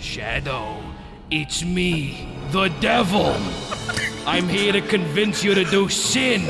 Shadow, it's me, the devil. I'm here to convince you to do sin